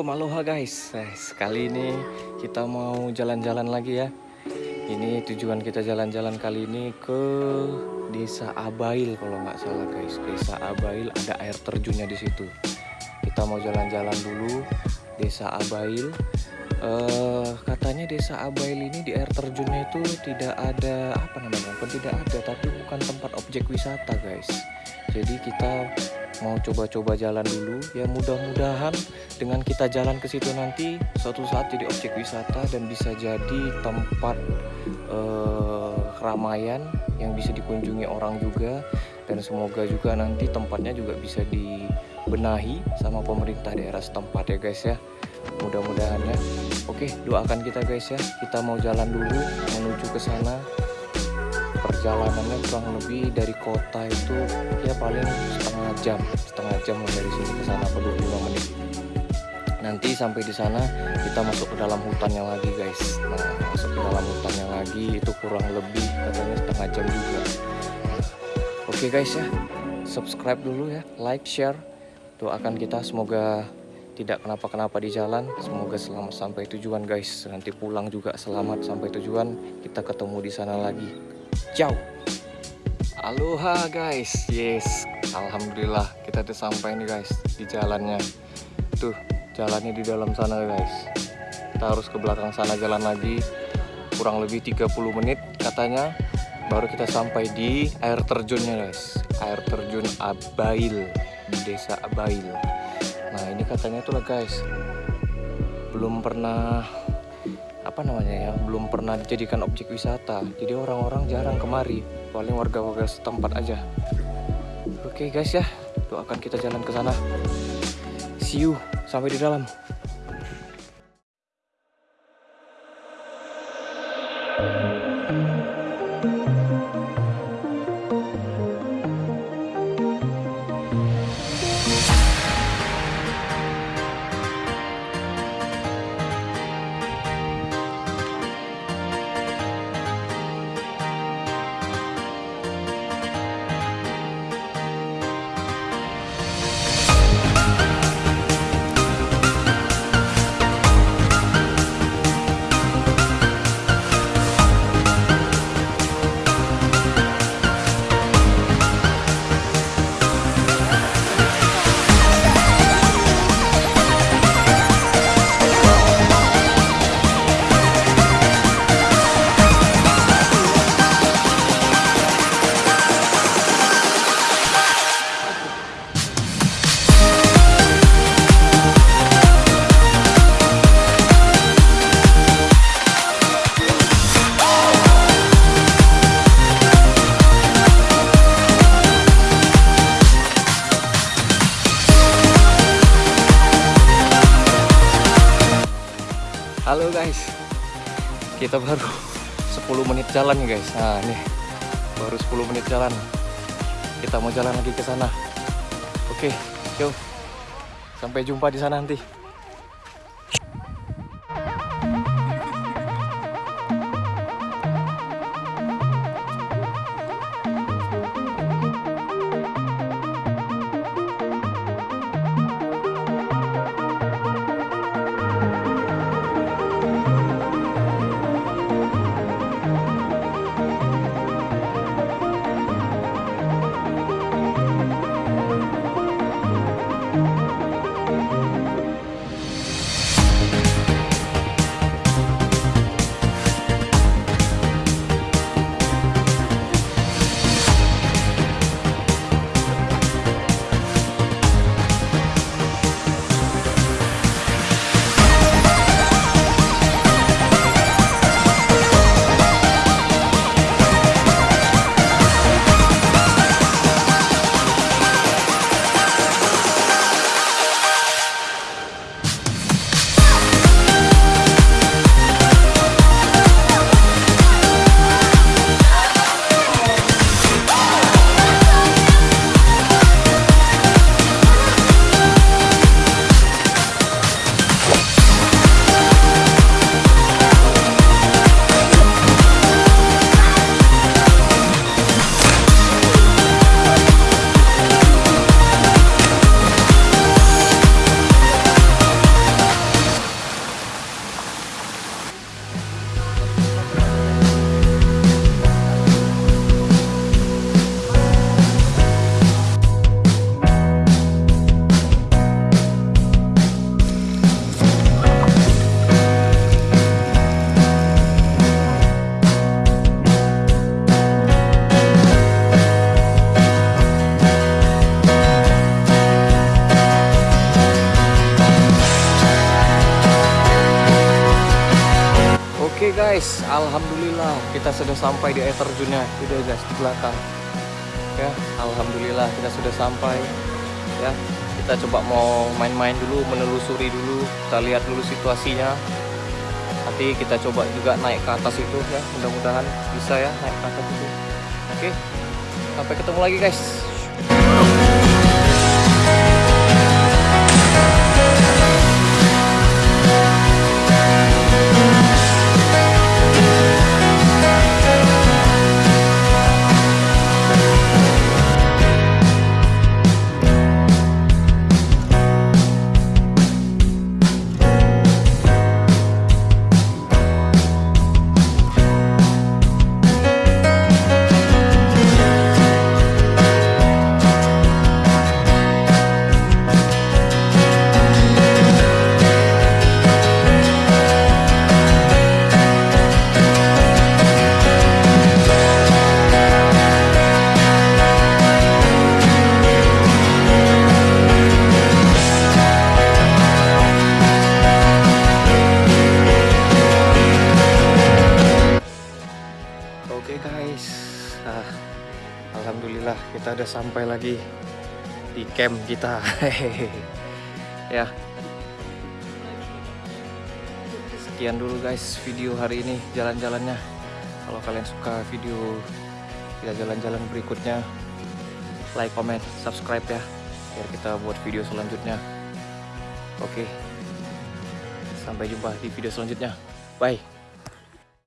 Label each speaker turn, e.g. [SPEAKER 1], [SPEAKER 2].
[SPEAKER 1] Assalamualaikum. Aloha guys. Eh, Sekali ini kita mau jalan-jalan lagi ya. Ini tujuan kita jalan-jalan kali ini ke Desa Abail kalau nggak salah guys. Desa Abail ada air terjunnya di situ. Kita mau jalan-jalan dulu Desa Abail. Uh, Katanya Desa Abail ini di air terjunnya itu tidak ada Apa namanya? Bukan tidak ada tapi bukan tempat objek wisata guys. Jadi kita mau coba-coba jalan dulu. Ya mudah-mudahan dengan kita jalan ke situ nanti suatu saat jadi objek wisata dan bisa jadi tempat eh, keramaian yang bisa dikunjungi orang juga. Dan semoga juga nanti tempatnya juga bisa dibenahi sama pemerintah daerah setempat ya guys ya mudah-mudahan ya. Oke doakan kita guys ya. Kita mau jalan dulu menuju ke sana. Perjalanannya kurang lebih dari kota itu ya paling setengah jam. Setengah jam dari sini ke sana 25 menit. Nanti sampai di sana kita masuk ke dalam hutannya lagi guys. Nah masuk ke dalam hutannya lagi itu kurang lebih katanya setengah jam juga. Oke guys ya. Subscribe dulu ya. Like share. Doakan kita semoga tidak kenapa-kenapa di jalan semoga selamat sampai tujuan guys nanti pulang juga selamat sampai tujuan kita ketemu di sana lagi Ciao. Aloha guys. Yes. Alhamdulillah kita udah sampai nih guys di jalannya. Tuh, jalannya di dalam sana guys. Kita harus ke belakang sana jalan lagi. Kurang lebih 30 menit katanya baru kita sampai di air terjunnya guys. Air terjun Abail desa Abail. Nah, ini katanya tuh lah guys. Belum pernah apa namanya ya belum pernah dijadikan objek wisata. Jadi orang-orang jarang kemari paling warga-warga setempat aja. Oke okay guys ya doakan kita jalan ke sana. See you sampai di dalam Guys. Kita baru 10 menit jalan guys. Nah ini Baru 10 menit jalan. Kita mau jalan lagi ke sana. Oke yuk. Sampai jumpa di sana nanti Alhamdulillah kita sudah sampai di air terjunnya itu guys di belakang. Ya Alhamdulillah kita sudah sampai. Ya kita coba mau main-main dulu menelusuri dulu kita lihat dulu situasinya. Nanti kita coba juga naik ke atas itu ya. Mudah-mudahan bisa ya naik ke atas itu. Oke sampai ketemu lagi guys guys, ah, alhamdulillah kita udah sampai lagi di camp kita. ya, sekian dulu guys video hari ini jalan-jalannya. Kalau kalian suka video kita jalan-jalan berikutnya, like, comment, subscribe ya, biar kita buat video selanjutnya. Oke, sampai jumpa di video selanjutnya. Bye.